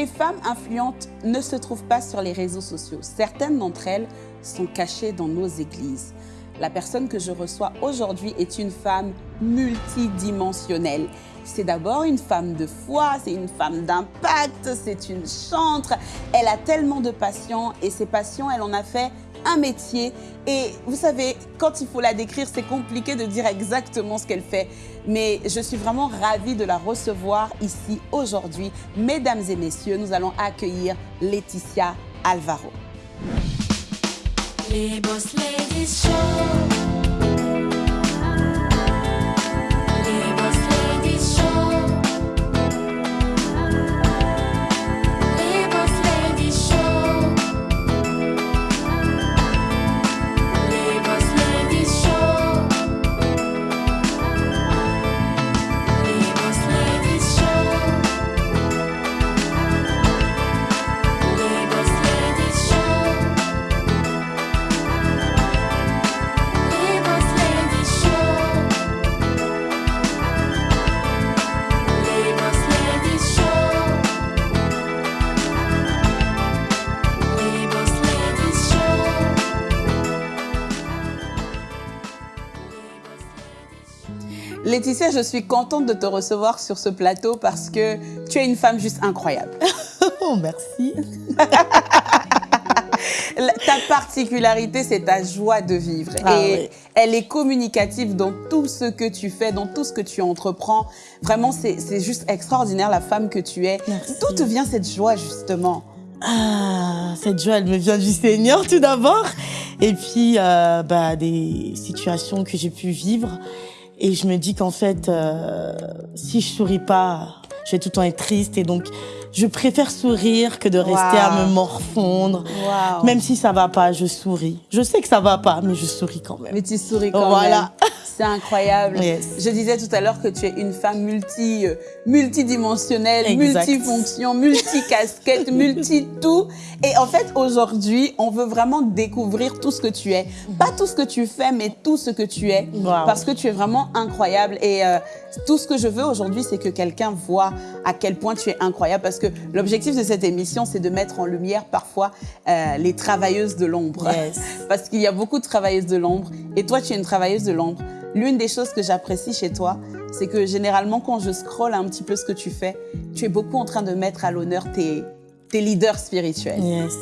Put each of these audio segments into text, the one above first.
les femmes influentes ne se trouvent pas sur les réseaux sociaux. Certaines d'entre elles sont cachées dans nos églises. La personne que je reçois aujourd'hui est une femme multidimensionnelle. C'est d'abord une femme de foi, c'est une femme d'impact, c'est une chantre. Elle a tellement de passion et ses passions, elle en a fait un métier. Et vous savez, quand il faut la décrire, c'est compliqué de dire exactement ce qu'elle fait. Mais je suis vraiment ravie de la recevoir ici aujourd'hui. Mesdames et messieurs, nous allons accueillir Laetitia Alvaro. Les Boss Ladies Show. Laetitia, je suis contente de te recevoir sur ce plateau parce que tu es une femme juste incroyable. oh, merci. ta particularité, c'est ta joie de vivre. Ah et elle est communicative dans tout ce que tu fais, dans tout ce que tu entreprends. Vraiment, c'est juste extraordinaire la femme que tu es. D'où te vient cette joie, justement? Ah, cette joie, elle me vient du Seigneur tout d'abord. Et puis, euh, bah, des situations que j'ai pu vivre. Et je me dis qu'en fait, euh, si je souris pas, je vais tout le temps être triste. Et donc, je préfère sourire que de rester à me morfondre. Même si ça va pas, je souris. Je sais que ça va pas, mais je souris quand même. Mais tu souris quand voilà. même. C'est incroyable. Je disais tout à l'heure que tu es une femme multi, euh, multidimensionnelle, multifonction, multicasquette, multi-tout. Et en fait, aujourd'hui, on veut vraiment découvrir tout ce que tu es. Pas tout ce que tu fais, mais tout ce que tu es. Parce que tu es vraiment incroyable. Et euh, tout ce que je veux aujourd'hui, c'est que quelqu'un voit à quel point tu es incroyable. Parce que l'objectif de cette émission, c'est de mettre en lumière parfois euh, les travailleuses de l'ombre. Parce qu'il y a beaucoup de travailleuses de l'ombre. Et toi, tu es une travailleuse de l'ombre. L'une des choses que j'apprécie chez toi, c'est que généralement, quand je scrolle un petit peu ce que tu fais, tu es beaucoup en train de mettre à l'honneur tes, tes leaders spirituels. Yes.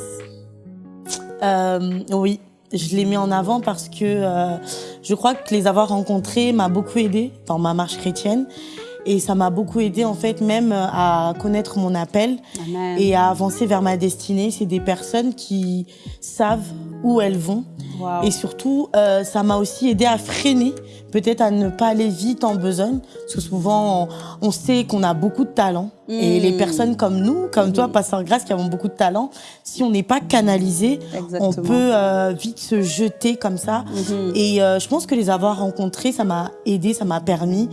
Euh, oui, je les mets en avant parce que euh, je crois que les avoir rencontrés m'a beaucoup aidé dans ma marche chrétienne. Et ça m'a beaucoup aidé en fait même à connaître mon appel et à avancer vers ma destinée. C'est des personnes qui savent où elles vont. Et surtout, euh, ça m'a aussi aidé à freiner peut-être à ne pas aller vite en besogne, parce que souvent, on, sait qu'on a beaucoup de talent. Et les hmm. personnes comme nous, comme toi, hmm. Pasteur Grâce, qui avons beaucoup de talent, si on n'est pas canalisé, on peut euh, vite se jeter comme ça. Hmm. Et euh, je pense que les avoir rencontrés, ça m'a aidé, ça m'a permis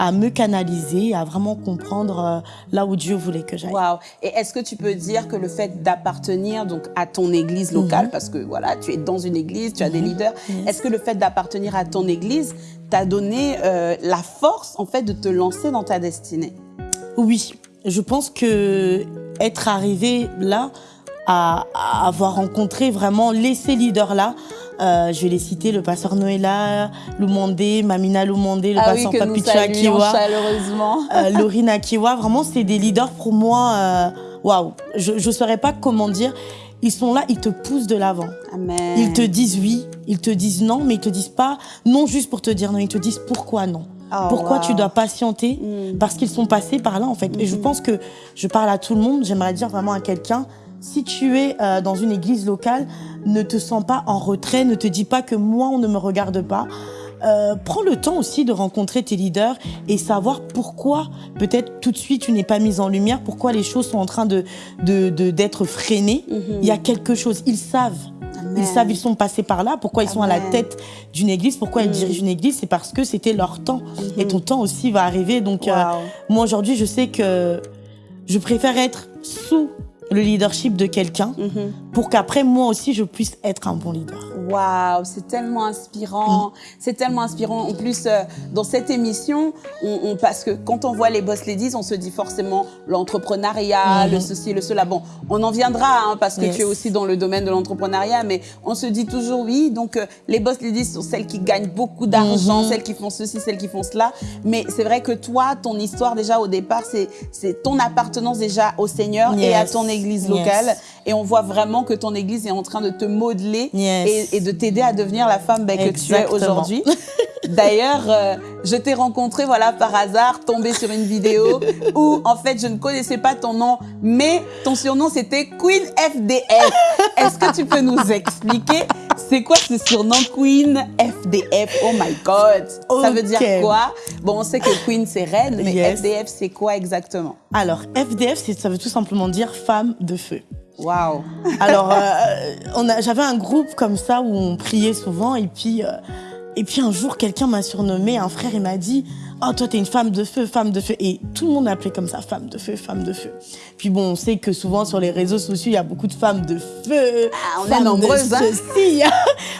à me canaliser, à vraiment comprendre euh, là où Dieu voulait que j'aille. Wow. Et est-ce que tu peux dire que le fait d'appartenir donc à ton église locale, mhm. parce que voilà, tu es dans une église, tu as des mhm. leaders, est-ce que le fait d'appartenir à ton église t'a donné euh, la force en fait de te lancer dans ta destinée? Oui, je pense que être arrivé là, à, à avoir rencontré vraiment les ces leaders là, euh, je vais les citer, le pasteur Noëlla, Lumondé, Mamina Lumondé, le ah pasteur oui, Akiwa. chaleureusement. Euh, Laurine Akiwa, vraiment, c'est des leaders pour moi. Euh, waouh, je ne saurais pas comment dire. Ils sont là, ils te poussent de l'avant. Ils te disent oui, ils te disent non, mais ils te disent pas non juste pour te dire non, ils te disent pourquoi non. Oh, pourquoi tu dois patienter mm. Parce qu'ils sont passés par là en fait. Et je mm-hmm. pense que je parle à tout le monde, j'aimerais dire vraiment à quelqu'un, si tu es euh, dans une église locale, ne te sens pas en retrait, ne te dis pas que moi, on ne me regarde pas. Euh, prends le temps aussi de rencontrer tes leaders et savoir pourquoi peut-être tout de suite tu n'es pas mise en lumière, pourquoi les choses sont en train de d'être freinées. Il y a quelque chose, ils savent. Ils savent, ils sont passés par là. Pourquoi ils sont à la tête d'une église? Pourquoi ils mm. dirigent une église? C'est parce que c'était leur temps. Et ton temps aussi va arriver. Donc, euh, moi, aujourd'hui, je sais que je préfère être sous le leadership de quelqu'un mhm. Pour qu'après, moi aussi, je puisse être un bon leader. Waouh, c'est tellement inspirant. C'est tellement inspirant. En plus, euh, dans cette émission, on, parce que quand on voit les boss ladies, on se dit forcément l'entrepreneuriat, le mm-hmm. ceci, le cela. Bon, on en viendra hein, parce que tu es aussi dans le domaine de l'entrepreneuriat, mais on se dit toujours oui. Donc, euh, les boss ladies sont celles qui gagnent beaucoup d'argent, mm-hmm. celles qui font ceci, celles qui font cela. Mais c'est vrai que toi, ton histoire déjà au départ, c'est ton appartenance déjà au Seigneur et à ton église locale. Et on voit vraiment que ton église est en train de te modeler et, de t'aider à devenir la femme ben, que tu es aujourd'hui. D'ailleurs, euh, je t'ai rencontré voilà par hasard, tombé sur une vidéo où en fait je ne connaissais pas ton nom, mais ton surnom c'était Queen FDF. Est-ce que tu peux nous expliquer c'est quoi ce surnom Queen FDF Oh my God. Ça veut dire quoi? Bon, on sait que Queen c'est reine, mais FDF c'est quoi exactement? Alors FDF, ça veut tout simplement dire femme de feu. Waouh. Alors, euh, j'avais un groupe comme ça où on priait souvent et puis, euh, et puis un jour, quelqu'un m'a surnommé, un frère, il m'a dit « Oh, toi, t'es une femme de feu, femme de feu ». Et tout le monde m'appelait comme ça, femme de feu, femme de feu. Puis bon, on sait que souvent sur les réseaux sociaux, il y a beaucoup de femmes de feu. Ah, on est nombreuses, hein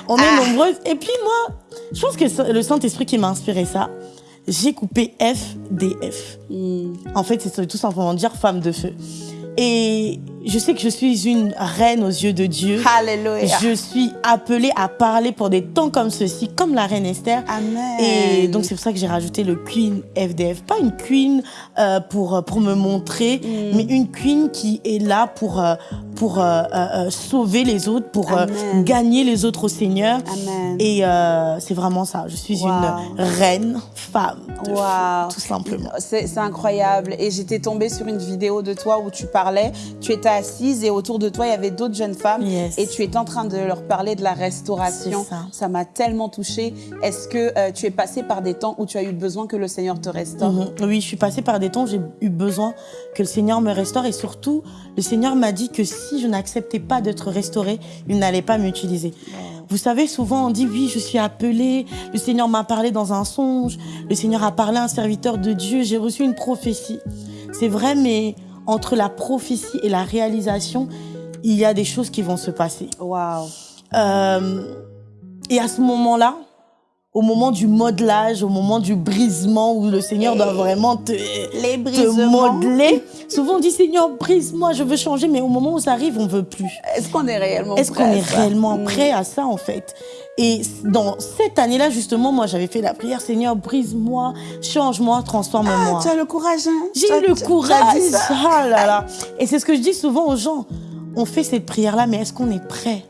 On est ah. nombreuses. Et puis moi, je pense que le Saint-Esprit qui m'a inspiré ça, j'ai coupé FDF. Hmm. En fait, c'est tout simplement dire femme de feu. Et je sais que je suis une reine aux yeux de Dieu. Alléluia. Je suis appelée à parler pour des temps comme ceux-ci, comme la reine Esther. Amen. Et donc c'est pour ça que j'ai rajouté le Queen FDF. Pas une Queen euh, pour, pour me montrer, mm. mais une Queen qui est là pour, euh, pour euh, euh, sauver les autres, pour gagner les autres au Seigneur. Amen. Et c'est vraiment ça. Je suis une reine femme. Wow. tout simplement. C'est incroyable. Et j'étais tombée sur une vidéo de toi où tu parlais. Tu étais assise et autour de toi, il y avait d'autres jeunes femmes et tu étais en train de leur parler de la restauration. Ça m'a tellement touchée. Est-ce que euh, tu es passée par des temps où tu as eu besoin que le Seigneur te restaure? Mhm. Oui, je suis passée par des temps où j'ai eu besoin que le Seigneur me restaure et surtout, le Seigneur m'a dit que si je n'acceptais pas d'être restaurée, il n'allait pas m'utiliser. Vous savez, souvent on dit oui, je suis appelée, le Seigneur m'a parlé dans un songe, le Seigneur a parlé à un serviteur de Dieu, j'ai reçu une prophétie. C'est vrai, mais entre la prophétie et la réalisation, il y a des choses qui vont se passer. Waouh. et à ce moment-là, au moment du modelage, au moment du brisement où le Seigneur doit vraiment te, te modeler. Souvent on dit Seigneur brise-moi, je veux changer, mais au moment où ça arrive, on veut plus. Est-ce qu'on est réellement Est-ce qu'on est réellement mm. prêt à ça en fait? Et dans cette année-là justement, moi j'avais fait la prière Seigneur brise-moi, change-moi, transforme-moi. Ah, tu as le courage. Hein J'ai eu le courage. Ah là là. Et c'est ce que je dis souvent aux gens. On fait cette prière-là, mais est-ce qu'on est prêt?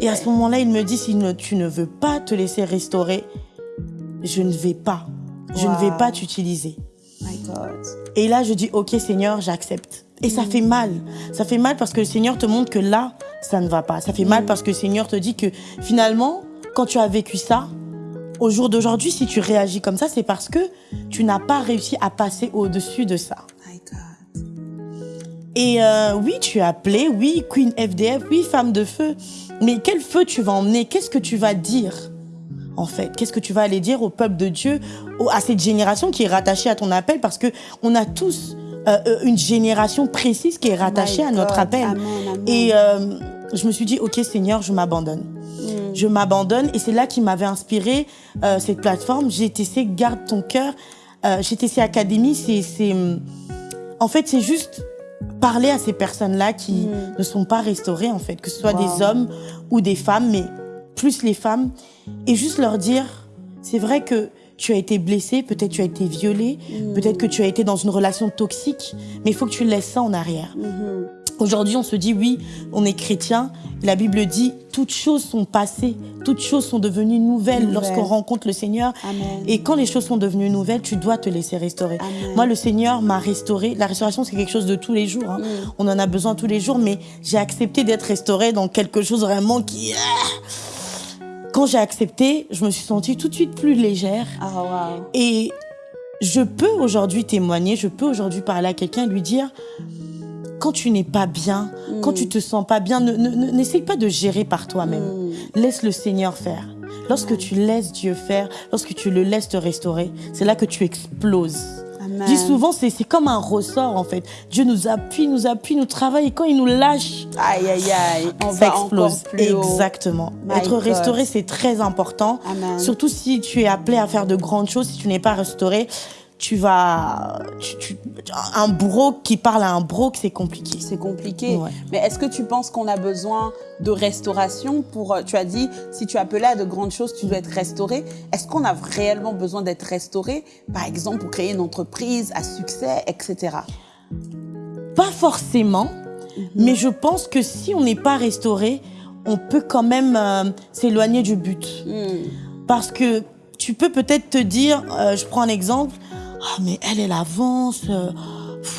Et à ce moment-là, il me dit, si tu ne veux pas te laisser restaurer, je ne vais pas. Je ne vais pas t'utiliser. Et là, je dis, OK, Seigneur, j'accepte. Et ça fait mal. Ça fait mal parce que le Seigneur te montre que là, ça ne va pas. Ça fait mal mm. parce que le Seigneur te dit que finalement, quand tu as vécu ça, au jour d'aujourd'hui, si tu réagis comme ça, c'est parce que tu n'as pas réussi à passer au-dessus de ça. Et euh, oui, tu es appelée, oui, Queen FDF, oui, femme de feu. Mais quel feu tu vas emmener? Qu'est-ce que tu vas dire en fait? Qu'est-ce que tu vas aller dire au peuple de Dieu, à cette génération qui est rattachée à ton appel? Parce que on a tous euh, euh, une génération précise qui est rattachée à notre appel. Et euh, je me suis dit, ok Seigneur, je m'abandonne. Hmm. Je m'abandonne et c'est là qui m'avait inspiré cette plateforme. GTC, garde ton cœur. GTC Academy, c'est... En fait, c'est juste parler à ces personnes-là qui mm. ne sont pas restaurées, en fait, que ce soit des hommes ou des femmes, mais plus les femmes, et juste leur dire, c'est vrai que tu as été blessé, peut-être tu as été violé, mm. peut-être que tu as été dans une relation toxique, mais il faut que tu laisses ça en arrière. Mm-hmm. Aujourd'hui, on se dit, oui, on est chrétien. La Bible dit, toutes choses sont passées, toutes choses sont devenues nouvelles lorsqu'on rencontre le Seigneur. Et quand les choses sont devenues nouvelles, tu dois te laisser restaurer. Moi, le Seigneur m'a restauré. La restauration, c'est quelque chose de tous les jours. Hein. Mm. On en a besoin tous les jours, mais j'ai accepté d'être restauré dans quelque chose vraiment qui... Ah, quand j'ai accepté, je me suis sentie tout de suite plus légère. Ah, et je peux aujourd'hui témoigner, je peux aujourd'hui parler à quelqu'un et lui dire quand tu n'es pas bien, quand tu te sens pas bien, n'essaye pas de gérer par toi-même. Mm. Laisse le Seigneur faire. Lorsque tu laisses Dieu faire, lorsque tu le laisses te restaurer, c'est là que tu exploses. Je dis souvent, c'est comme un ressort en fait. Dieu nous appuie, nous appuie, nous travaille et quand il nous lâche, aïe aïe aïe, on va explose. plus Exactement. Être restauré, c'est très important. Surtout si tu es appelé à faire de grandes choses, si tu n'es pas restauré, tu vas... un bourreau qui parle à un broc, c'est compliqué. C'est compliqué. Mais est-ce que tu penses qu'on a besoin de restauration pour... Tu as dit, si tu appelles à de grandes choses, tu dois être restauré. Est-ce qu'on a réellement besoin d'être restauré, par exemple, pour créer une entreprise à succès, etc. Pas forcément, mhm. mais je pense que si on n'est pas restauré, on peut quand même euh, s'éloigner du but. Hmm. Parce que tu peux peut-être te dire, euh, je prends un exemple, ah mais elle, elle avance. Euh,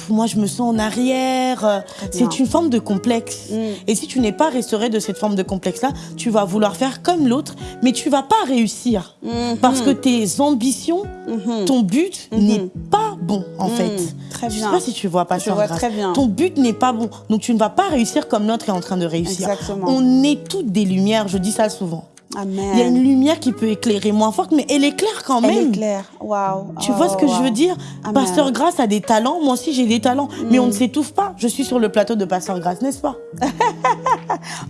moi, je me sens en arrière. C'est une forme de complexe. Mm. Et si tu n'es pas restauré de cette forme de complexe-là, tu vas vouloir faire comme l'autre, mais tu vas pas réussir. Mm-hmm. Parce que tes ambitions, mm-hmm. ton but mm-hmm. n'est pas bon, en mm. fait. Très bien. Je sais pas si tu vois pas je vois très bien. Ton but n'est pas bon. Donc, tu ne vas pas réussir comme l'autre est en train de réussir. Exactement. On est toutes des lumières, je dis ça souvent. Il y a une lumière qui peut éclairer moins forte, mais elle éclaire quand même. Elle éclaire, waouh. Tu vois ce que je veux dire? Pasteur Grasse a des talents, moi aussi j'ai des talents, mais on ne mm. s'étouffe pas. Je suis sur le plateau de Pasteur Grasse, n'est-ce pas?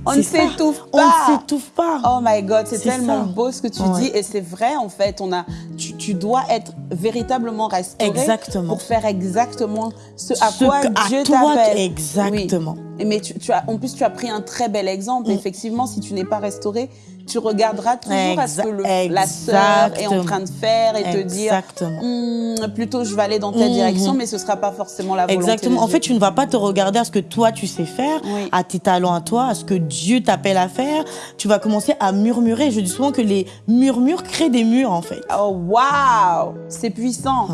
On ne s'étouffe pas. On ne s'étouffe pas. Oh my God, c'est tellement beau ce que tu dis, et c'est vrai en fait. On a, tu, dois être véritablement restauré exactement. pour faire exactement ce à quoi Dieu t'appelle. Exactement. Mais tu, as, en plus, tu as pris un très bel exemple. Mm. Effectivement, si tu n'es pas restauré, tu regarderas toujours à ce que la sœur est en train de faire et te dire hmm, plutôt je vais aller dans telle mhm. direction, mais ce ne sera pas forcément la volonté. Exactement. En fait, tu ne vas pas te regarder à ce que toi tu sais faire, à tes talents à toi, à ce que Dieu t'appelle à faire. Tu vas commencer à murmurer. Je dis souvent que les murmures créent des murs en fait. Oh waouh, c'est puissant.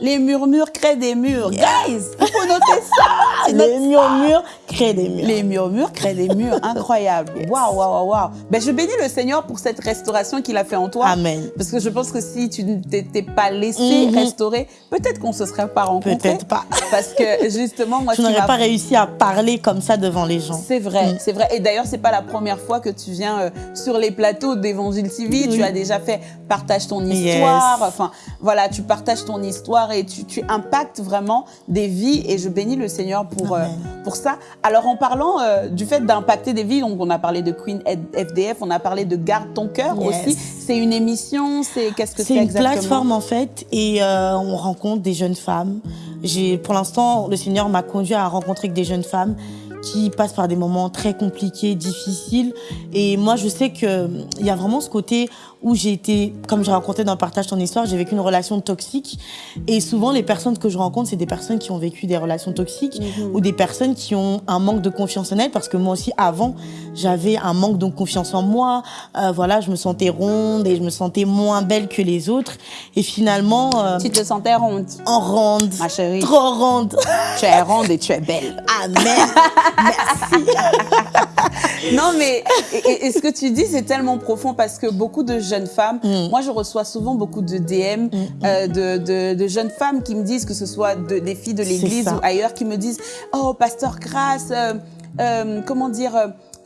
Les murmures créent des murs. Guys, il faut noter ça. Les murmures créent des murs. Les murmures créent des murs. Incroyable. Waouh, waouh, waouh. Ben, je bénis le Seigneur pour cette restauration qu'il a fait en toi. Amen. Parce que je pense que si tu ne t'étais pas laissé mhm. restaurer, peut-être qu'on se serait pas rencontrés. Peut-être pas. Parce que justement, moi, tu n'aurais pas réussi à parler comme ça devant les gens. C'est vrai, mm. c'est vrai. Et d'ailleurs, c'est pas la première fois que tu viens euh, sur les plateaux d'Évangile TV. Tu as déjà fait partage ton histoire. Enfin, voilà, tu partages ton histoire et tu, impactes vraiment des vies et je bénis le Seigneur pour, euh, pour ça. Alors en parlant euh, du fait d'impacter des vies, donc on a parlé de Queen FDF, on a parlé de Garde ton cœur aussi. C'est une émission, c'est qu'est-ce que c'est exactement C'est une plateforme en fait et euh, on rencontre des jeunes femmes. Pour l'instant, le Seigneur m'a conduit à rencontrer des jeunes femmes qui passent par des moments très compliqués, difficiles. Et moi, je sais qu'il y a vraiment ce côté où j'ai été, comme je racontais dans Partage ton histoire, j'ai vécu une relation toxique. Et souvent, les personnes que je rencontre, c'est des personnes qui ont vécu des relations toxiques mhm. ou des personnes qui ont un manque de confiance en elles. Parce que moi aussi, avant, j'avais un manque de confiance en moi. Euh, voilà, je me sentais ronde et je me sentais moins belle que les autres. Et finalement... Euh, tu te sentais ronde En ronde. Ma chérie. Trop ronde. tu es ronde et tu es belle. Amen. Merci. non, mais et, ce que tu dis, c'est tellement profond parce que beaucoup de jeunes femmes, mm. moi, je reçois souvent beaucoup de DM mm, mm. Euh, de, de, jeunes femmes qui me disent, que ce soit des filles de l'église ou ailleurs, qui me disent « Oh, pasteur Grasse, euh, euh, comment dire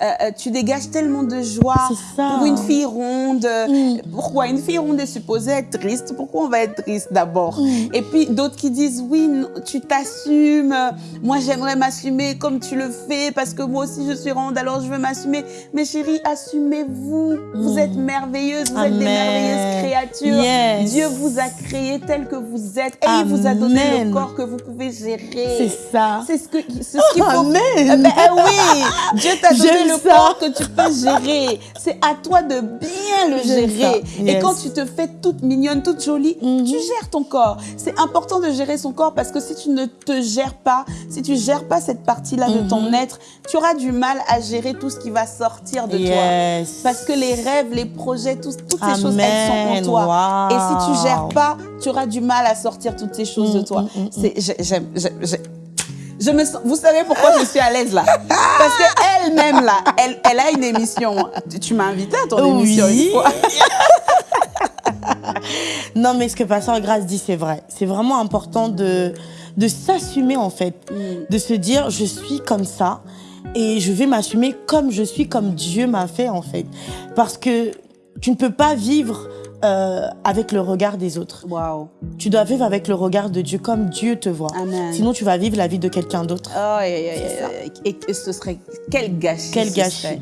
euh, euh, tu dégages tellement de joie pour une fille ronde. Mm. Pourquoi une fille ronde est supposée être triste? Pourquoi on va être triste d'abord? Mm. Et puis d'autres qui disent oui, tu t'assumes. Moi, j'aimerais m'assumer comme tu le fais parce que moi aussi je suis ronde, alors je veux m'assumer. Mais chérie, assumez-vous. Vous mm. êtes merveilleuse, vous êtes des merveilleuses créatures. Dieu vous a créé tel que vous êtes et il vous a donné le corps que vous pouvez gérer. C'est ça. C'est ce que ce qu'il faut. Amen. Eh ben, eh oui, Dieu t'a donné le le corps que tu peux gérer. C'est à toi de bien le gérer. Et quand tu te fais toute mignonne, toute jolie, mhm. tu gères ton corps. C'est important de gérer son corps parce que si tu ne te gères pas, si tu gères pas cette partie-là de ton mhm. être, tu auras du mal à gérer tout ce qui va sortir de toi. Parce que les rêves, les projets, toutes ces choses, elles sont en toi. Et si tu gères pas, tu auras du mal à sortir toutes ces choses de mm, toi. Mm, mm, j'aime, je me vous savez pourquoi je suis à l'aise là? Parce qu'elle-même là, elle, elle, a une émission. Tu m'as invité à ton émission une fois. non, mais ce que Pasteur Grâce dit, c'est vrai. C'est vraiment important de, de s'assumer en fait. Mm. De se dire, je suis comme ça et je vais m'assumer comme je suis, comme Dieu m'a fait en fait. Parce que tu ne peux pas vivre euh, avec le regard des autres. Wow. Tu dois vivre avec le regard de Dieu comme Dieu te voit. Amen. Sinon, tu vas vivre la vie de quelqu'un d'autre. Oh, et, et, ce serait quel gâchis. Quel gâchis.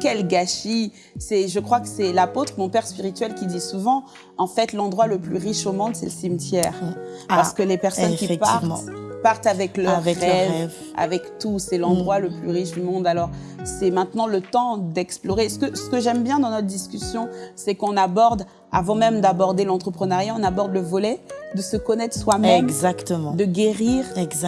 Quel gâchis. C'est, je crois que c'est l'apôtre, mon père spirituel, qui dit souvent, en fait, l'endroit le plus riche au monde, c'est le cimetière. Ah, Parce que les personnes qui partent partent avec leurs avec rêves, avec tout. C'est l'endroit le plus riche du monde. Alors, c'est maintenant le temps d'explorer. Ce que, ce que j'aime bien dans notre discussion, c'est qu'on aborde, avant même d'aborder l'entrepreneuriat, on aborde le volet de se connaître soi-même. Exactement. De guérir.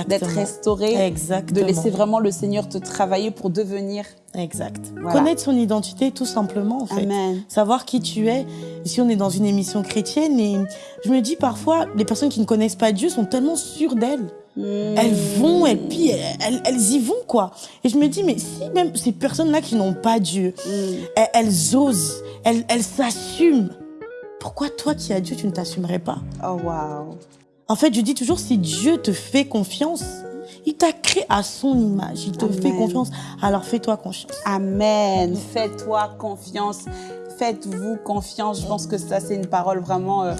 D'être restauré. Exactement. De laisser vraiment le Seigneur te travailler pour devenir. Exact. Connaître son identité, tout simplement, en fait. Amen. Savoir qui tu es. Ici, on est dans une émission chrétienne et je me dis parfois, les personnes qui ne connaissent pas Dieu sont tellement sûres d'elles. Elles vont, et puis elles, elles, y vont, quoi. Et je me dis, mais si même ces personnes-là qui n'ont pas Dieu, mm. elles, osent, elles, elles s'assument, pourquoi toi qui as Dieu, tu ne t'assumerais pas? Oh, wow. En fait, je dis toujours, si Dieu te fait confiance, il t'a créé à son image, il te fait confiance, alors fais-toi confiance. Amen. Fais-toi confiance. Faites-vous confiance. Je pense que ça, c'est une parole vraiment euh,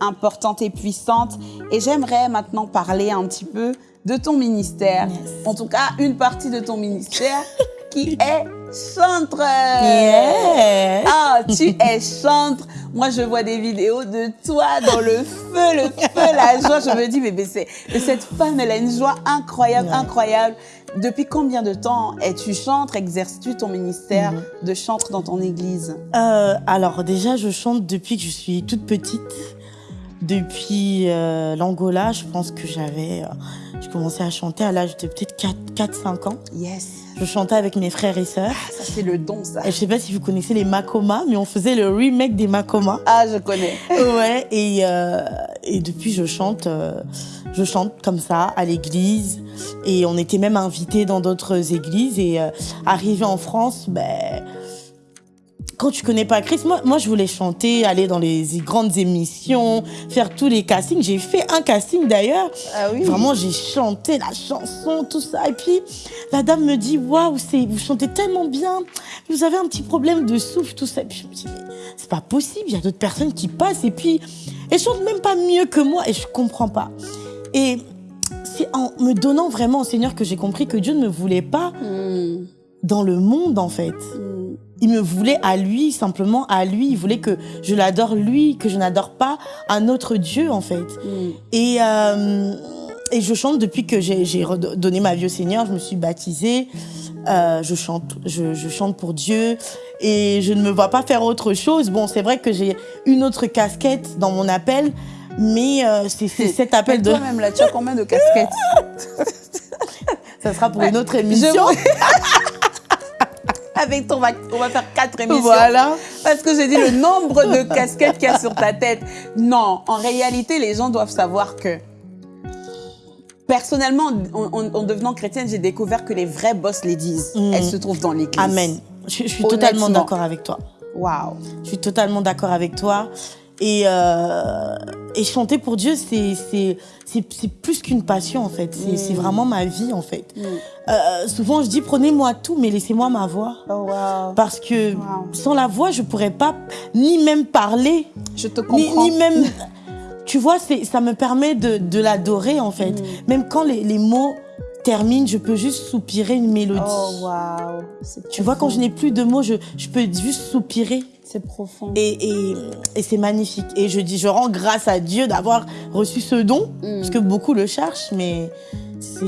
importante et puissante. Et j'aimerais maintenant parler un petit peu de ton ministère. En tout cas, une partie de ton ministère qui est chantre. Ah, tu es chantre. Moi, je vois des vidéos de toi dans le feu, le feu, la joie. Je me dis, mais, mais, cette femme, elle a une joie incroyable, incroyable. Depuis combien de temps es-tu chantre, exerces-tu ton ministère mhm. de chantre dans ton église? Euh, Alors déjà, je chante depuis que je suis toute petite. Depuis euh, l'Angola, je pense que j'avais... Euh, je commençais à chanter à l'âge de peut-être 4-5 ans. Yes. Je chantais avec mes frères et sœurs. Ah, ça, c'est le don, ça. Et je sais pas si vous connaissez les Makoma, mais on faisait le remake des Makoma. Ah, je connais. ouais, et, euh, et depuis, je chante, euh, je chante comme ça à l'église. Et on était même invités dans d'autres églises. Et euh, arrivé en France, ben quand tu connais pas Chris, moi, moi je voulais chanter, aller dans les grandes émissions, faire tous les castings. J'ai fait un casting d'ailleurs. Ah oui. Vraiment, j'ai chanté la chanson, tout ça. Et puis la dame me dit waouh, vous chantez tellement bien. Vous avez un petit problème de souffle, tout ça. Et puis je me dis mais c'est pas possible. Il y a d'autres personnes qui passent et puis elles chantent même pas mieux que moi et je comprends pas. Et c'est en me donnant vraiment au Seigneur que j'ai compris que Dieu ne me voulait pas hmm. Dans le monde en fait. Hmm il me voulait à lui, simplement à lui. Il voulait que je l'adore lui, que je n'adore pas un autre Dieu, en fait. Mm. Et, euh, et je chante depuis que j'ai donné ma vie au Seigneur. Je me suis baptisée. Euh, je chante, je, je, chante pour Dieu et je ne me vois pas faire autre chose. Bon, c'est vrai que j'ai une autre casquette dans mon appel, mais euh, c'est cet appel de. Toi-même là, tu as combien de casquettes? Ça sera pour une autre émission. avec ton, on va faire quatre émissions. Voilà. Parce que j'ai dit le nombre de casquettes qu'il y a sur ta tête. Non, en réalité, les gens doivent savoir que Personnellement, en, devenant chrétienne, j'ai découvert que les vrais boss les disent. Mm. Elles se trouvent dans l'église. Amen. Je, suis totalement d'accord avec toi. Waouh. Je suis totalement d'accord avec toi. Et, euh, et chanter pour Dieu, c'est c'est plus qu'une passion en fait. C'est mm. vraiment ma vie en fait. Mm. Euh, souvent je dis prenez-moi tout, mais laissez-moi ma voix. Oh, wow. Parce que sans la voix, je pourrais pas ni même parler. Je te comprends. Ni, même. tu vois, ça me permet de, de l'adorer en fait. Mm. Même quand les, les mots terminent, je peux juste soupirer une mélodie. Oh wow. Tu vois, quand je n'ai plus de mots, je, je peux juste soupirer. C'est profond. Et, et, et c'est magnifique. Et je dis, je rends grâce à Dieu d'avoir reçu ce don, mm. parce que beaucoup le cherchent, mais c'est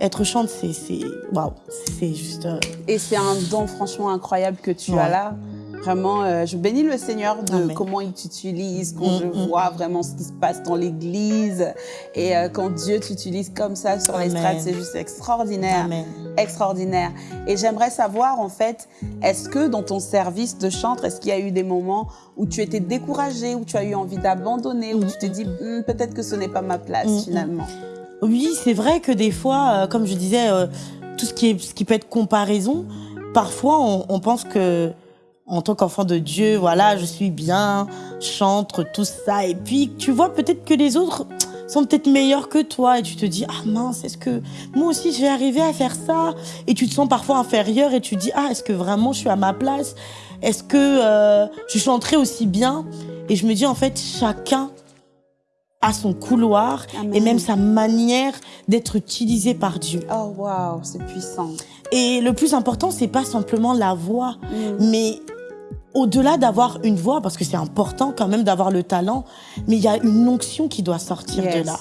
être chante, c'est waouh, c'est juste. Euh, et c'est un don franchement incroyable que tu as là. Vraiment, euh, je bénis le Seigneur de comment il t'utilise, quand je mm, mm. vois vraiment ce qui se passe dans l'Église et euh, quand Dieu t'utilise comme ça sur les strates, c'est juste extraordinaire, extraordinaire. Et j'aimerais savoir en fait, est-ce que dans ton service de chantre, est-ce qu'il y a eu des moments où tu étais découragé, où tu as eu envie d'abandonner, où tu te dis hmm, peut-être que ce n'est pas ma place mm, finalement? Oui, c'est vrai que des fois, euh, comme je disais, tout ce qui, est, ce qui peut être comparaison, parfois on, on pense que en tant qu'enfant de Dieu, voilà, je suis bien, chantre, tout ça. Et puis, tu vois peut-être que les autres sont peut-être meilleurs que toi et tu te dis, ah mince, est-ce que moi aussi je vais arriver à faire ça? Et tu te sens parfois inférieur et tu te dis, ah, est-ce que vraiment je suis à ma place? Est-ce que euh, je chanterai aussi bien? Et je me dis, en fait, chacun a son couloir et même sa manière d'être utilisé par Dieu. Oh wow, c'est puissant. Et le plus important, c'est pas simplement la voix, mm. mais au-delà d'avoir une voix, parce que c'est important quand même d'avoir le talent, mais il y a une onction qui doit sortir de là.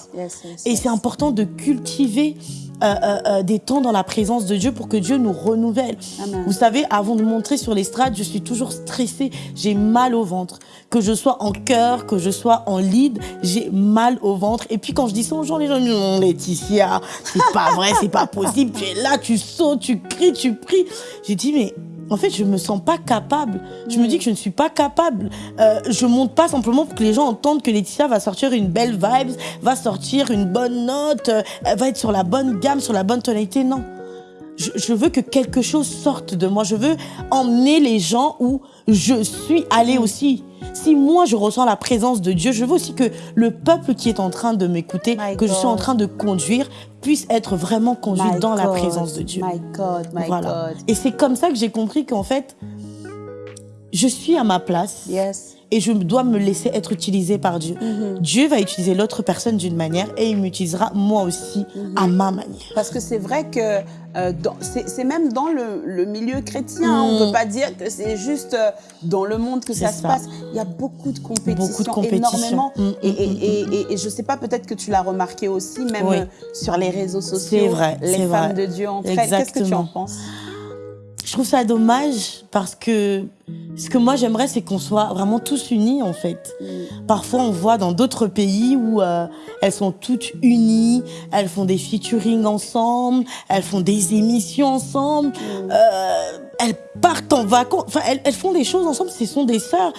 et c'est important de cultiver euh, euh, euh, des temps dans la présence de Dieu pour que Dieu nous renouvelle. Vous savez, avant de montrer sur l'estrade, je suis toujours stressée, j'ai mal au ventre. Que je sois en chœur, que je sois en lead, j'ai mal au ventre. Et puis quand je dis ça aux gens, les gens me disent non, Laetitia, c'est pas vrai, c'est pas possible. Tu es là, tu sautes, tu cries, tu pries. J'ai dit mais en fait, je me sens pas capable. Je me dis que je ne suis pas capable. Euh, je monte pas simplement pour que les gens entendent que Laetitia va sortir une belle vibe, va sortir une bonne note, euh, va être sur la bonne gamme, sur la bonne tonalité. Non. Je, je, veux que quelque chose sorte de moi. Je veux emmener les gens où je suis allée aussi. Si moi je ressens la présence de Dieu, je veux aussi que le peuple qui est en train de m'écouter, que je suis en train de conduire, puisse être vraiment conduit dans la présence de Dieu. My God, my God. Et c'est comme ça que j'ai compris qu'en fait, je suis à ma place. Yes et je dois me laisser être utilisé par Dieu. Mhm. Dieu va utiliser l'autre personne d'une manière et il m'utilisera moi aussi mhm. à ma manière. Parce que c'est vrai que euh, c'est même dans le, milieu chrétien, on ne peut mhm. pas dire que c'est juste euh, dans le monde que ça, se passe. Il y a beaucoup de compétition, beaucoup de compétition. énormément. Et, et, et, je ne sais pas, peut-être que tu l'as remarqué aussi, même sur les réseaux sociaux. C'est vrai. Les femmes de Dieu elles. Qu'est-ce que tu en penses? Je trouve ça dommage parce que ce que moi j'aimerais, c'est qu'on soit vraiment tous unis en fait. Parfois, on voit dans d'autres pays où euh, elles sont toutes unies, elles font des featuring ensemble, elles font des émissions ensemble, euh, elles partent en vacances, enfin elles, elles, font des choses ensemble. Ce sont des sœurs.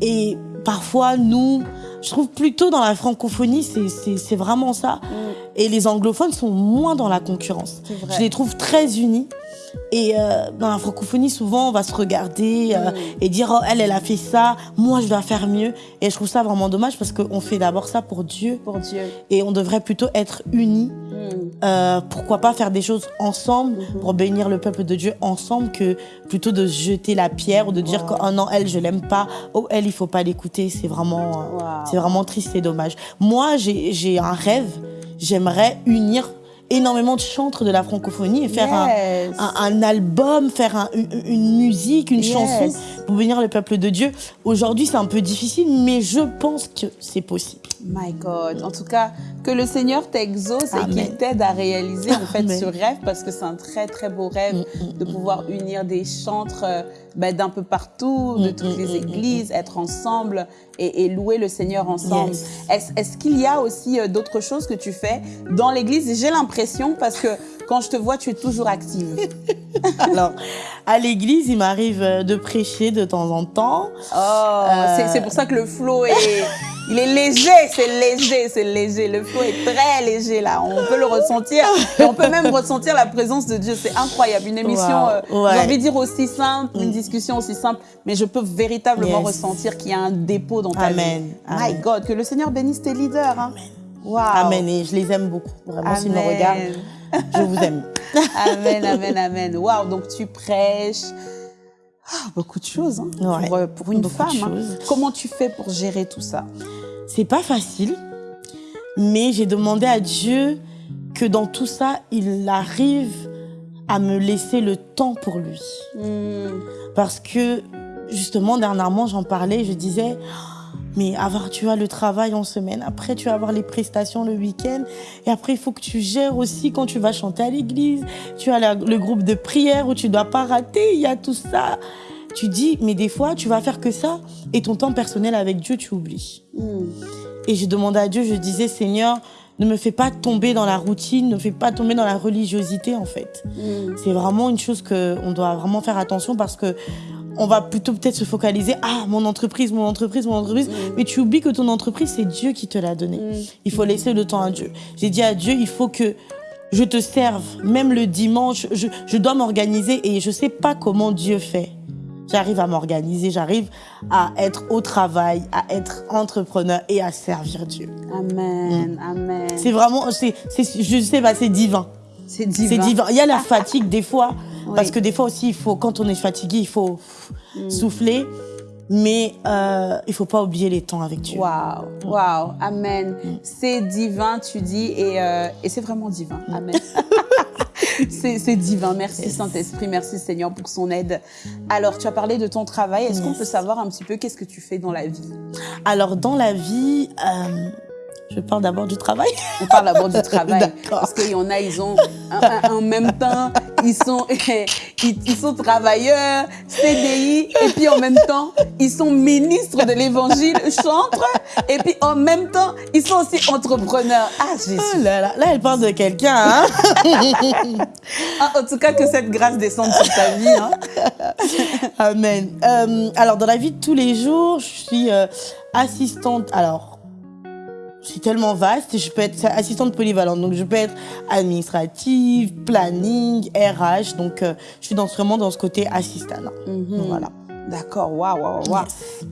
Et parfois, nous, je trouve plutôt dans la francophonie, c'est vraiment ça. Et les anglophones sont moins dans la concurrence. Je les trouve très unis. Et euh, dans la francophonie, souvent, on va se regarder euh, mm. et dire oh, elle, elle a fait ça, moi, je dois faire mieux. Et je trouve ça vraiment dommage parce qu'on fait d'abord ça pour Dieu. Pour Dieu. Et on devrait plutôt être unis. Mm. Euh, pourquoi pas faire des choses ensemble mm-hmm. pour bénir le peuple de Dieu ensemble que plutôt de jeter la pierre ou de dire que oh non, elle, je l'aime pas. Oh, elle, il faut pas l'écouter. C'est vraiment, c'est vraiment triste et dommage. Moi, j'ai un rêve. J'aimerais unir énormément de chantres de la francophonie et faire un, un, album, faire une, musique, une chanson pour venir le peuple de Dieu. Aujourd'hui, c'est un peu difficile, mais je pense que c'est possible. My God. En tout cas, que le Seigneur t'exauce et qu'il t'aide à réaliser en fait ce rêve parce que c'est un très très beau rêve mm, mm, de mm, pouvoir unir des chantres euh, ben, d'un peu partout, de toutes les églises, être ensemble et, louer le Seigneur ensemble. Est-ce qu'il y a aussi euh, d'autres choses que tu fais dans l'église? J'ai l'impression parce que quand je te vois, tu es toujours active. Alors, à l'église, il m'arrive euh, de prêcher de temps en temps. Oh, c'est pour ça que le flow est... Il est léger, c'est léger, c'est léger. Le flow est très léger là. On peut le ressentir. on peut même ressentir la présence de Dieu. C'est incroyable. Une émission, euh, j'ai envie de dire aussi simple, une mm. discussion aussi simple, mais je peux véritablement ressentir qu'il y a un dépôt dans ta Amen. vie. My God, que le Seigneur bénisse tes leaders. Hein. Amen. Wow. Amen. Et je les aime beaucoup. Vraiment, s'ils me regardent, je vous aime. amen, amen, amen. Waouh, donc tu prêches. Ah, beaucoup de choses hein, pour, euh, pour, une femme. Hein. Comment tu fais pour gérer tout ça? C'est pas facile, mais j'ai demandé à Dieu que dans tout ça, il arrive à me laisser le temps pour lui. Hmm. Parce que, justement, dernièrement, j'en parlais, je disais, mais avoir, tu as le travail en semaine, après tu vas avoir les prestations le week-end, et après il faut que tu gères aussi quand tu vas chanter à l'église, tu as le groupe de prière où tu dois pas rater, il y a tout ça. Tu dis, mais des fois tu vas faire que ça, et ton temps personnel avec Dieu tu oublies. Hmm. Et je demandais à Dieu, je disais, Seigneur, ne me fais pas tomber dans la routine, ne me fais pas tomber dans la religiosité en fait. Hmm. C'est vraiment une chose qu'on doit vraiment faire attention parce que on va plutôt peut-être se focaliser ah mon entreprise mon entreprise mon entreprise. Mm. mais tu oublies que ton entreprise c'est Dieu qui te l'a donné mm. il faut laisser le temps à Dieu. J'ai dit à Dieu il faut que je te serve même le dimanche. Je, je dois m'organiser et je sais pas comment Dieu fait. J'arrive à m'organiser j'arrive à être au travail à être entrepreneur et à servir Dieu. Amen mm. amen. C'est vraiment c'est je sais pas c'est divin. C'est divin. divin. Il y a la fatigue des fois parce que des fois aussi, il faut, quand on est fatigué, il faut mm. souffler. mais euh, il faut pas oublier les temps avec Dieu. Waouh, waouh, Amen. Mm. C'est divin, tu dis, et, euh, et c'est vraiment divin. Amen. c'est divin. Merci Saint-Esprit, merci Seigneur pour son aide. Alors, tu as parlé de ton travail. Est-ce qu'on peut savoir un petit peu qu'est-ce que tu fais dans la vie? Alors, dans la vie, euh, je parle d'abord du travail. On parle d'abord du travail. Parce qu'il y en a, ils ont, en même temps, ils sont, ils, sont travailleurs, CDI, et puis en même temps, ils sont ministres de l'évangile, chantres, et puis en même temps, ils sont aussi entrepreneurs. Ah, Jésus. Oh là, là, là, elle parle de quelqu'un, hein? Ah, en tout cas, que cette grâce descende sur ta vie. Hein? Amen. Euh, alors, dans la vie de tous les jours, je suis euh, assistante. Alors, c'est tellement vaste. Je peux être assistante polyvalente, donc je peux être administrative, planning, RH. Donc, euh, je suis dans, vraiment dans ce côté assistant. Mhm. Voilà. D'accord, waouh, waouh, waouh.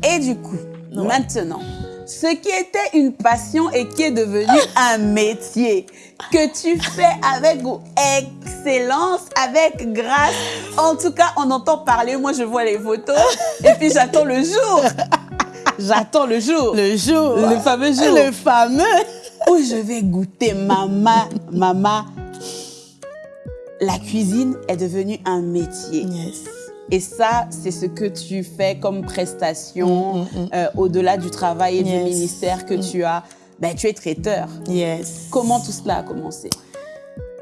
Et du coup, maintenant, ce qui était une passion et qui est devenu un métier que tu fais avec excellence, avec grâce. En tout cas, on entend parler. Moi, je vois les photos et puis j'attends le jour J'attends le jour. Le jour. Le fameux jour. Le fameux. Où je vais goûter maman, maman. La cuisine est devenue un métier. Yes. Et ça, c'est ce que tu fais comme prestation mm, mm, mm. Euh, au-delà du travail et du ministère que tu as. Ben, tu es traiteur. Yes. Comment tout cela a commencé?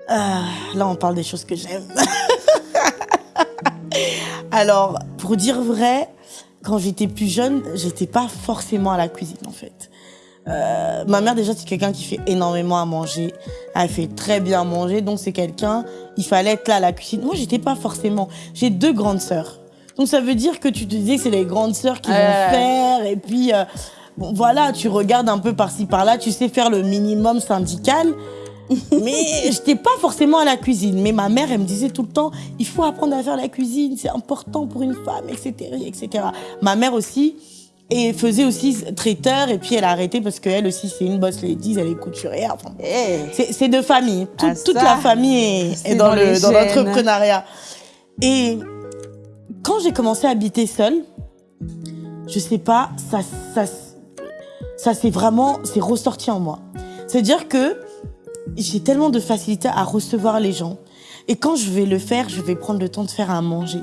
Ah, Là, on parle des choses que j'aime. Alors, pour dire vrai, quand j'étais plus jeune, j'étais pas forcément à la cuisine en fait. Euh, ma mère déjà c'est quelqu'un qui fait énormément à manger. Elle fait très bien manger, donc c'est quelqu'un. Il fallait être là à la cuisine. Moi j'étais pas forcément. J'ai deux grandes sœurs, donc ça veut dire que tu te disais que c'est les grandes sœurs qui vont faire et puis euh, bon voilà tu regardes un peu par-ci par-là, tu sais faire le minimum syndical. mais j'étais pas forcément à la cuisine. Mais ma mère, elle me disait tout le temps, il faut apprendre à faire la cuisine, c'est important pour une femme, etc., etc. Ma mère aussi, et faisait aussi traiteur, et puis elle a arrêté parce qu'elle aussi, c'est une boss ladies, elle est couturière. Enfin, eh. c'est de famille. Ah, toute la famille est, dans l'entrepreneuriat. Et quand j'ai commencé à habiter seule, je sais pas, ça, ça, ça c'est vraiment, c'est ressorti en moi. C'est-à-dire que j'ai tellement de facilité à recevoir les gens. Et quand je vais le faire, je vais prendre le temps de faire à manger.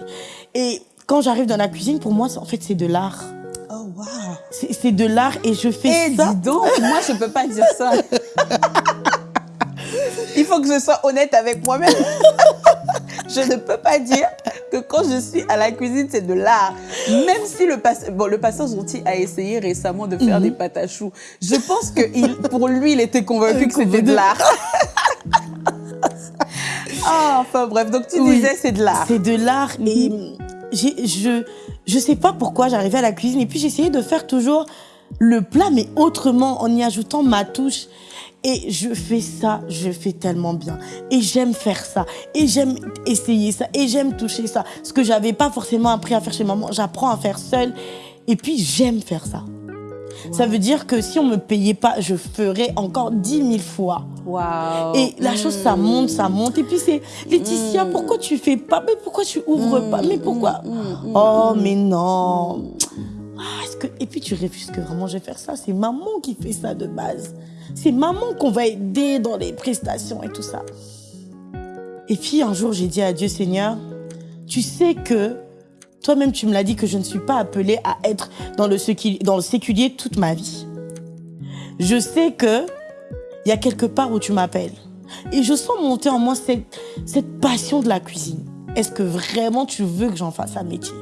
Et quand j'arrive dans la cuisine, pour moi, en fait, c'est de l'art. Oh, wow. C'est de l'art et je fais eh, ça. dis donc, moi, je peux pas dire ça. Il faut que je sois honnête avec moi-même. je ne peux pas dire que quand je suis à la cuisine, c'est de l'art. Même si le, bon, le a essayé récemment de faire mhm. des pâtes à choux. Je pense que il, pour lui, il était convaincu que c'était de l'art. ah, enfin bref, donc tu disais c'est de l'art. C'est de l'art et mhm. je je sais pas pourquoi j'arrivais à la cuisine et puis j'essayais de faire toujours le plat mais autrement en y ajoutant ma touche. Et je fais ça, je fais tellement bien. Et j'aime faire ça. Et j'aime essayer ça. Et j'aime toucher ça. Ce que j'avais pas forcément appris à faire chez maman, j'apprends à faire seule. Et puis j'aime faire ça. Ça veut dire que si on me payait pas, je ferais encore dix mille fois. Wow. Et la chose, ça monte, ça monte. Et puis c'est, Laetitia, mm. pourquoi tu fais pas? Mais pourquoi tu ouvres pas? Mais pourquoi? Mm, mm, Oh, mais non. Ah, que... Et puis tu réfuses que vraiment je vais faire ça. C'est maman qui fait ça de base. C'est maman qu'on va aider dans les prestations et tout ça. Et puis un jour, j'ai dit à Dieu, Seigneur, tu sais que toi-même, tu me l'as dit que je ne suis pas appelée à être dans le, séculier toute ma vie. Je sais que il y a quelque part où tu m'appelles. Et je sens monter en moi cette, cette passion de la cuisine. Est-ce que vraiment tu veux que j'en fasse un métier?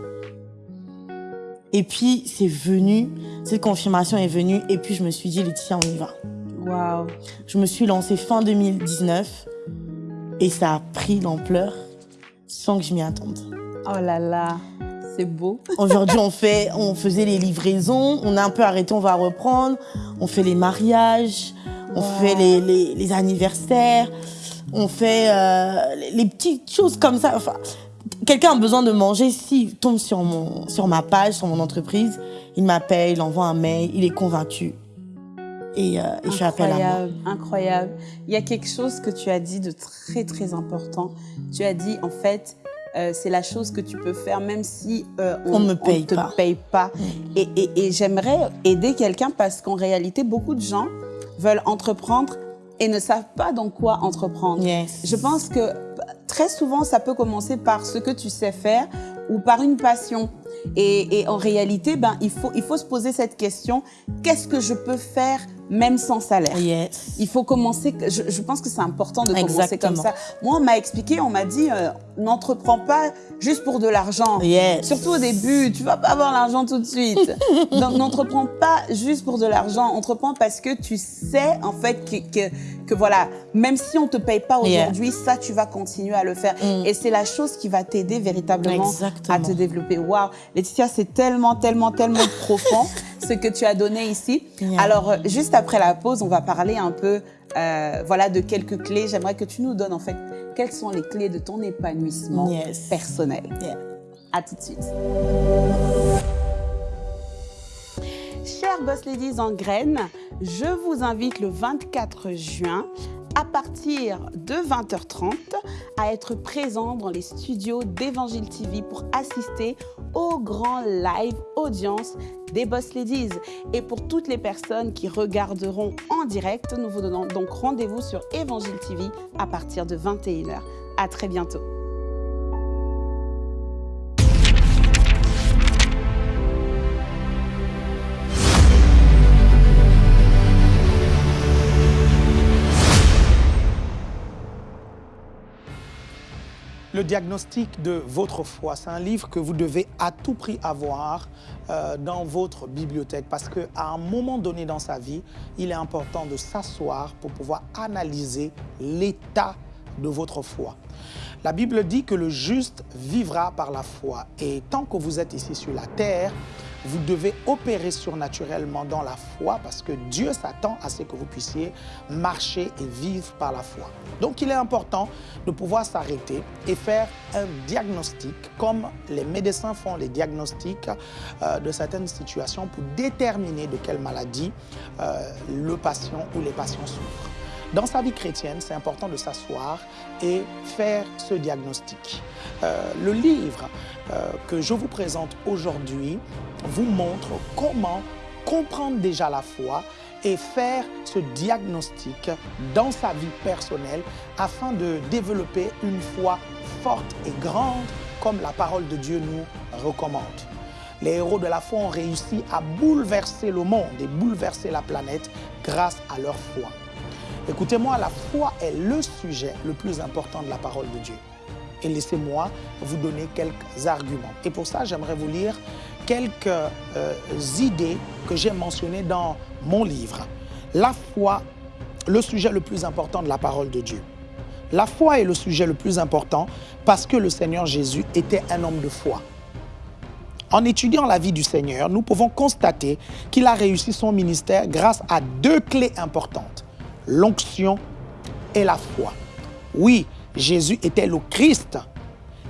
Et puis, c'est venu, cette confirmation est venue, et puis je me suis dit, Laetitia, on y va. Wow. Je me suis lancée fin 2019 et ça a pris l'ampleur sans que je m'y attende. Oh là là, c'est beau. Aujourd'hui, on fait, on faisait les livraisons, on a un peu arrêté, on va reprendre. On fait les mariages, on fait les, les, les, anniversaires, on fait euh, les, les, petites choses comme ça. Enfin, quelqu'un a besoin de manger, s'il tombe sur mon, sur ma page, sur mon entreprise, il m'appelle, il envoie un mail, il est convaincu et, euh, et je appel à moi. Incroyable. Il y a quelque chose que tu as dit de très très important. Tu as dit en fait, c'est la chose que tu peux faire même si on ne te paye pas. Et, et j'aimerais aider quelqu'un parce qu'en réalité, beaucoup de gens veulent entreprendre et ne savent pas dans quoi entreprendre. Je pense que très souvent, ça peut commencer par ce que tu sais faire ou par une passion. Et, en réalité, ben, il, faut, il faut se poser cette question, qu'est-ce que je peux faire même sans salaire? Il faut commencer, je, pense que c'est important de commencer comme ça. Moi, on m'a expliqué, on m'a dit, euh, n'entreprends pas juste pour de l'argent. Surtout au début, tu vas pas avoir l'argent tout de suite. Donc, n'entreprends pas juste pour de l'argent, entreprends parce que tu sais, en fait, que, que, voilà, même si on te paye pas aujourd'hui, ça, tu vas continuer à le faire. Mm. Et c'est la chose qui va t'aider véritablement à te développer. Waouh Laetitia, c'est tellement, tellement, tellement profond ce que tu as donné ici. Alors, euh, juste après la pause, on va parler un peu euh, voilà, de quelques clés. J'aimerais que tu nous donnes en fait quelles sont les clés de ton épanouissement personnel. À tout de suite. Chers Boss Ladies en graines, je vous invite le 24 juin à partir de 20h30 à être présent dans les studios d'Evangile TV pour assister au grand live audience des Boss Ladies. Et pour toutes les personnes qui regarderont en direct, nous vous donnons donc rendez-vous sur Evangile TV à partir de 21h. À très bientôt. Le diagnostic de votre foi, c'est un livre que vous devez à tout prix avoir euh, dans votre bibliothèque parce qu'à un moment donné dans sa vie, il est important de s'asseoir pour pouvoir analyser l'état de votre foi. La Bible dit que le juste vivra par la foi et tant que vous êtes ici sur la terre, vous devez opérer surnaturellement dans la foi parce que Dieu s'attend à ce que vous puissiez marcher et vivre par la foi. Donc il est important de pouvoir s'arrêter et faire un diagnostic comme les médecins font les diagnostics euh, de certaines situations pour déterminer de quelle maladie euh, le patient ou les patients souffrent. Dans sa vie chrétienne, c'est important de s'asseoir et faire ce diagnostic. Euh, le livre que je vous présente aujourd'hui vous montre comment comprendre déjà la foi et faire ce diagnostic dans sa vie personnelle afin de développer une foi forte et grande comme la parole de Dieu nous recommande. Les héros de la foi ont réussi à bouleverser le monde et bouleverser la planète grâce à leur foi. Écoutez-moi, la foi est le sujet le plus important de la parole de Dieu. Et laissez-moi vous donner quelques arguments. Et pour ça, j'aimerais vous lire quelques euh, idées que j'ai mentionnées dans mon livre. La foi, le sujet le plus important de la parole de Dieu. La foi est le sujet le plus important parce que le Seigneur Jésus était un homme de foi. En étudiant la vie du Seigneur, nous pouvons constater qu'il a réussi son ministère grâce à deux clés importantes l'onction et la foi. Oui, Jésus était le Christ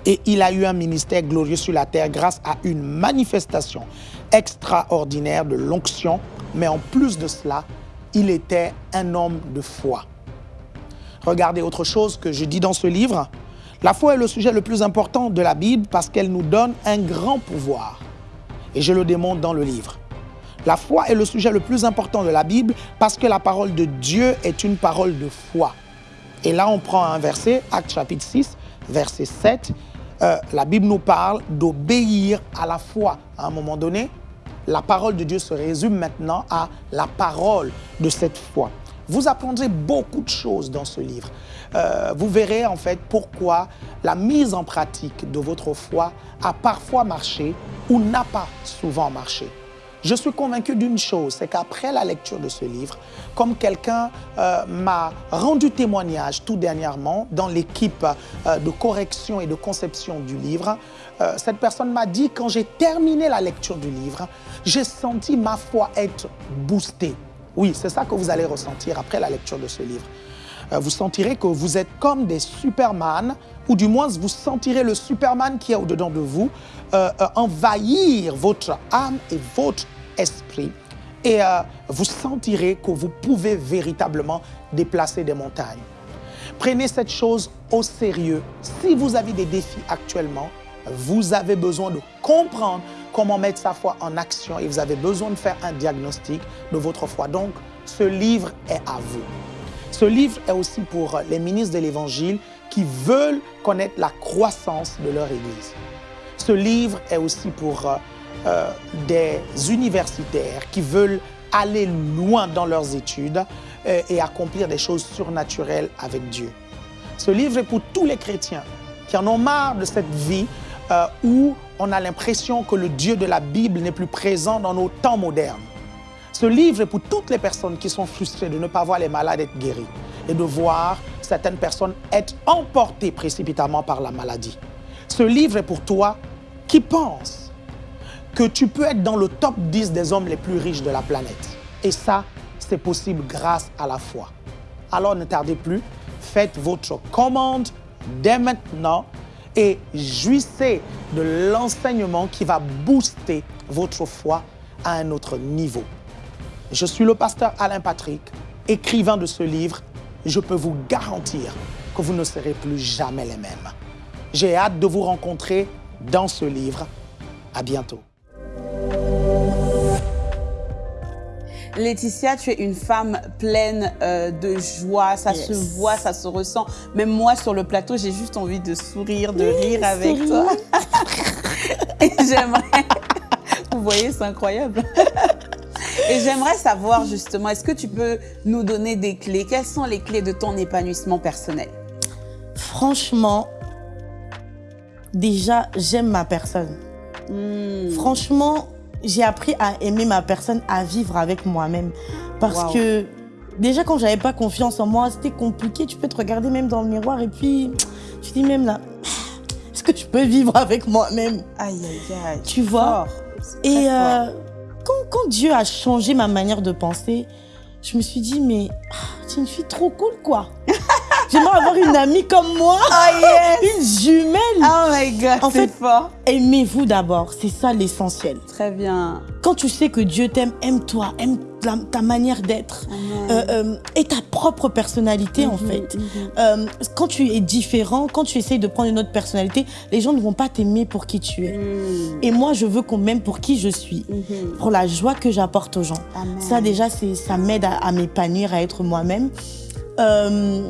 et il a eu un ministère glorieux sur la terre grâce à une manifestation extraordinaire de l'onction, mais en plus de cela, il était un homme de foi. Regardez autre chose que je dis dans ce livre. La foi est le sujet le plus important de la Bible parce qu'elle nous donne un grand pouvoir. Et je le démontre dans le livre. La foi est le sujet le plus important de la Bible parce que la parole de Dieu est une parole de foi. Et là, on prend un verset, Acte chapitre 6, verset 7. Euh, la Bible nous parle d'obéir à la foi. À un moment donné, la parole de Dieu se résume maintenant à la parole de cette foi. Vous apprendrez beaucoup de choses dans ce livre. Euh, vous verrez en fait pourquoi la mise en pratique de votre foi a parfois marché ou n'a pas souvent marché. Je suis convaincu d'une chose, c'est qu'après la lecture de ce livre, comme quelqu'un euh, m'a rendu témoignage tout dernièrement dans l'équipe euh, de correction et de conception du livre, euh, cette personne m'a dit quand j'ai terminé la lecture du livre, j'ai senti ma foi être boostée. Oui, c'est ça que vous allez ressentir après la lecture de ce livre. vous sentirez que vous êtes comme des Superman, ou du moins vous sentirez le Superman qui est au-dedans de vous envahir votre âme et votre esprit et euh, vous sentirez que vous pouvez véritablement déplacer des montagnes. Prenez cette chose au sérieux. Si vous avez des défis actuellement, vous avez besoin de comprendre comment mettre sa foi en action et vous avez besoin de faire un diagnostic de votre foi. Donc, ce livre est à vous. Ce livre est aussi pour les ministres de l'Évangile qui veulent connaître la croissance de leur Église. Ce livre est aussi pour euh, des universitaires qui veulent aller loin dans leurs études euh, et accomplir des choses surnaturelles avec Dieu. Ce livre est pour tous les chrétiens qui en ont marre de cette vie euh, où on a l'impression que le Dieu de la Bible n'est plus présent dans nos temps modernes. Ce livre est pour toutes les personnes qui sont frustrées de ne pas voir les malades être guéris et de voir certaines personnes être emportées précipitamment par la maladie. Ce livre est pour toi qui pense que tu peux être dans le top 10 des hommes les plus riches de la planète. Et ça, c'est possible grâce à la foi. Alors ne tardez plus, faites votre commande dès maintenant et jouissez de l'enseignement qui va booster votre foi à un autre niveau. Je suis le pasteur Alain Patrick, écrivain de ce livre. Je peux vous garantir que vous ne serez plus jamais les mêmes. J'ai hâte de vous rencontrer dans ce livre. À bientôt. Laetitia, tu es une femme pleine euh, de joie, ça se voit, ça se ressent. Même moi, sur le plateau, j'ai juste envie de sourire, de rire avec toi. Et j'aimerais... Vous voyez, c'est incroyable. Et j'aimerais savoir justement, est-ce que tu peux nous donner des clés? Quelles sont les clés de ton épanouissement personnel? Franchement, déjà, j'aime ma personne. Hmm. Franchement, j'ai appris à aimer ma personne, à vivre avec moi-même. Parce que déjà, quand j'avais pas confiance en moi, c'était compliqué. Tu peux te regarder même dans le miroir et puis tu dis même là, est-ce que je peux vivre avec moi-même? Aïe, aïe, aïe. Tu vois Et euh, quand, quand, Dieu a changé ma manière de penser, je me suis dit, mais ah, c'est une fille trop cool, quoi. J'aimerais avoir une amie comme moi. Oh yes. Une jumelle. Oh my God, en fait, fort. Aimez-vous d'abord, c'est ça l'essentiel. Très bien. Quand tu sais que Dieu t'aime, aime-toi, aime ta manière d'être euh, euh, et ta propre personnalité en mhm, fait. Mhm. Euh, quand tu es différent, quand tu essayes de prendre une autre personnalité, les gens ne vont pas t'aimer pour qui tu es. Mhm. Et moi, je veux qu'on m'aime pour qui je suis, pour la joie que j'apporte aux gens. Ça déjà, ça m'aide à, à m'épanouir, à être moi-même. Euh,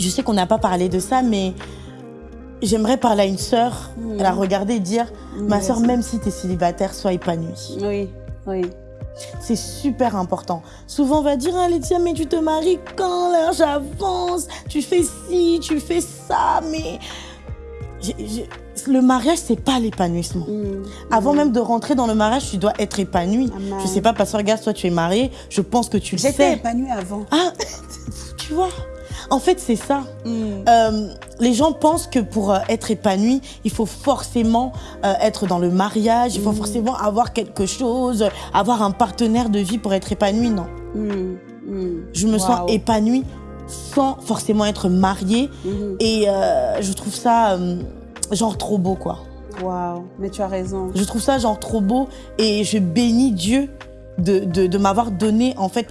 je sais qu'on n'a pas parlé de ça, mais j'aimerais parler à une sœur, elle a regardé et dire, ma sœur, même si tu es célibataire, sois épanouie. Oui, oui. C'est super important. Souvent, on va dire, ah, Laetitia, mais tu te maries quand l'âge avance, tu fais ci, tu fais ça, mais... le mariage, c'est pas l'épanouissement. Mm. Avant même de rentrer dans le mariage, tu dois être épanoui. Je sais pas, parce que regarde, toi, tu es mariée, je pense que tu le sais. J'étais épanouie avant. Ah, tu vois en fait, c'est ça. Mm. Euh, les gens pensent que pour euh, être épanoui, il faut forcément euh, être dans le mariage, il faut mm. forcément avoir quelque chose, avoir un partenaire de vie pour être épanoui. Non. Mm. Je me sens épanouie sans forcément être mariée. Et je trouve ça genre trop beau, quoi. Waouh, mais tu as raison. Je trouve ça genre trop beau et je bénis Dieu de, m'avoir donné en fait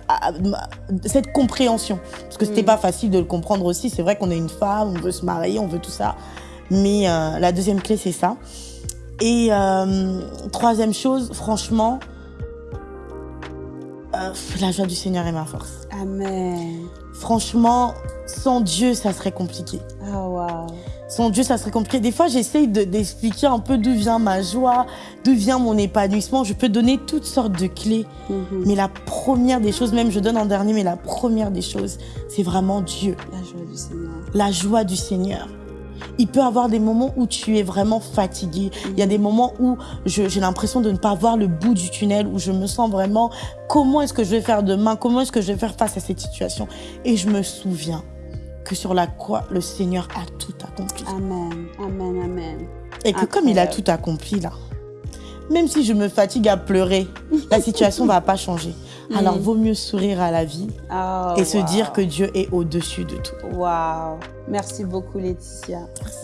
cette compréhension. Parce que c'était mm. pas facile de le comprendre aussi. C'est vrai qu'on est une femme, on veut se marier, on veut tout ça. Mais euh, la deuxième clé, c'est ça. Et euh, troisième chose, franchement, euh, la joie du Seigneur est ma force. Amen. Franchement, sans Dieu, ça serait compliqué. Ah, oh, wow. Sans Dieu, ça serait compliqué. Des fois, j'essaye d'expliquer un peu d'où vient ma joie, d'où vient mon épanouissement. Je peux donner toutes sortes de clés. Mhm. Mais la première des choses, même je donne en dernier, mais la première des choses, c'est vraiment Dieu. La joie du Seigneur. La joie du Seigneur. Il peut y avoir des moments où tu es vraiment fatigué. Il y a des moments où j'ai l'impression de ne pas voir le bout du tunnel, où je me sens vraiment comment est-ce que je vais faire demain, comment est-ce que je vais faire face à cette situation? Et je me souviens que sur la croix, le Seigneur a tout accompli. Amen, amen, amen. Et que comme il a tout accompli là, même si je me fatigue à pleurer, la situation va pas changer. Alors, mm. vaut mieux sourire à la vie oh, et se dire que Dieu est au-dessus de tout. Waouh Merci beaucoup, Laetitia.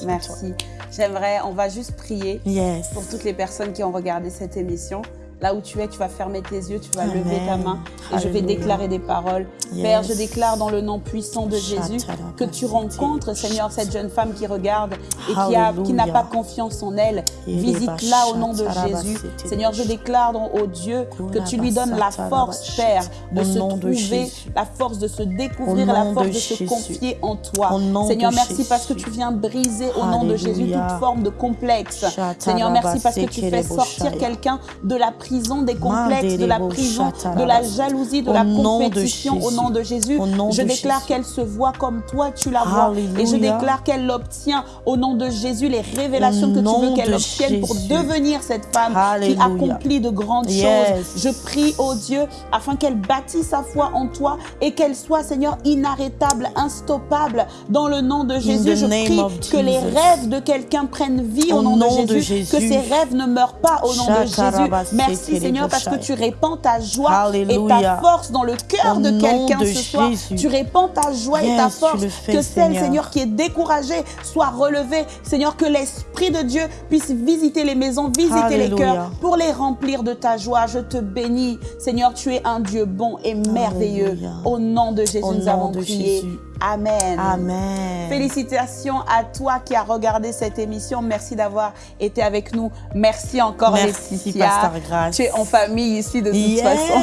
Merci. J'aimerais, on va juste prier yes. pour toutes les personnes qui ont regardé cette émission. Là où tu es, tu vas fermer tes yeux, tu vas lever ta main et je vais déclarer des paroles. Père, je déclare dans le nom puissant de Jésus que tu rencontres, Seigneur, cette jeune femme qui regarde et qui n'a pas confiance en elle. Visite-la au nom de Jésus. Seigneur, je déclare au Dieu que tu lui donnes la force, Père, de se trouver, la force de se découvrir, la force de se confier en toi. Seigneur, merci parce que tu viens briser au nom de Jésus toute forme de complexe. Seigneur, merci parce que tu fais sortir quelqu'un de la prison des complexes, de la prison, de la jalousie, de la compétition au nom de Jésus. Je déclare qu'elle se voit comme toi, tu la vois. Et je déclare qu'elle obtient au nom de Jésus les révélations que tu veux qu'elle obtienne pour devenir cette femme qui accomplit de grandes choses. Je prie, au Dieu, afin qu'elle bâtisse sa foi en toi et qu'elle soit, Seigneur, inarrêtable, instoppable. Dans le nom de Jésus. Je prie que les rêves de quelqu'un prennent vie au, nom, de, Jésus, que ces rêves ne meurent pas au nom de Jésus. Merci Seigneur parce que tu répands ta joie et ta force dans le cœur de quelqu'un ce soir. Tu répands ta joie et ta force. que celle, Seigneur, qui est découragée soit relevée. Seigneur, que l'Esprit de Dieu puisse visiter les maisons, visiter les cœurs pour les remplir de ta joie. Je te bénis. Seigneur, tu es un Dieu bon et merveilleux. Au nom de Jésus, nous avons prié. Amen. Amen. Félicitations à toi qui as regardé cette émission. Merci d'avoir été avec nous. Merci encore, Merci, Pasteur Grâce. Tu es en famille ici de toute façon.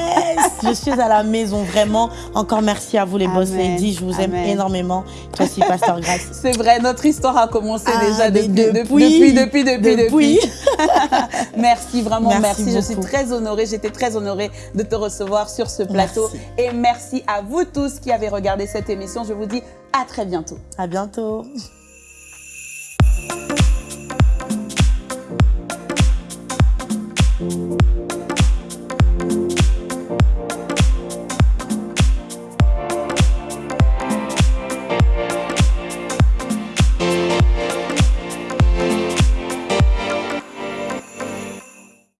je suis à la maison, vraiment. Encore merci à vous, les boss ladies. Je vous aime énormément. Toi aussi, Pasteur Grâce. C'est vrai, notre histoire a commencé ah, déjà depuis, depuis, depuis, depuis, depuis. merci, vraiment, merci. Je suis très honorée. J'étais très honorée de te recevoir sur ce plateau. Et merci à vous tous qui avez regardé cette émission. Je vous dis à très bientôt. À bientôt.